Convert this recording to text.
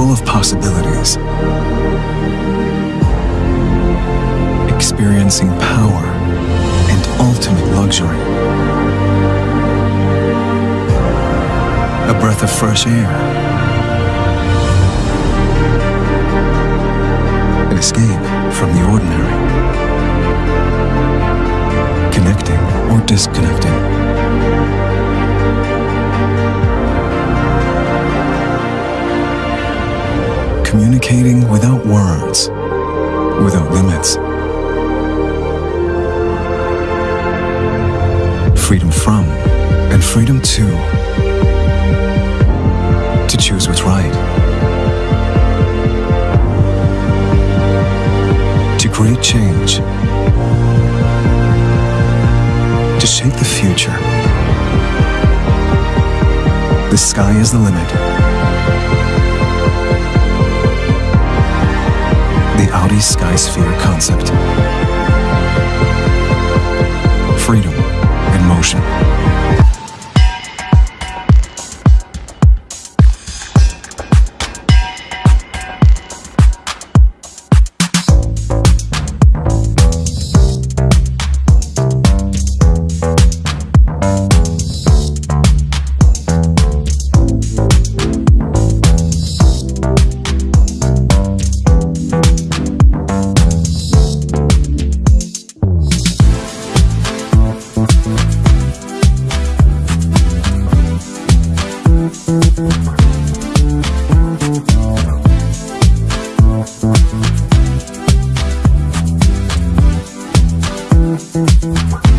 full of possibilities, experiencing power and ultimate luxury. A breath of fresh air. An escape from the ordinary. Connecting or disconnecting. Communicating without words, without limits. Freedom from and freedom to. To choose what's right. To create change. To shape the future. The sky is the limit. Audi Skysphere concept. Freedom in motion. Thank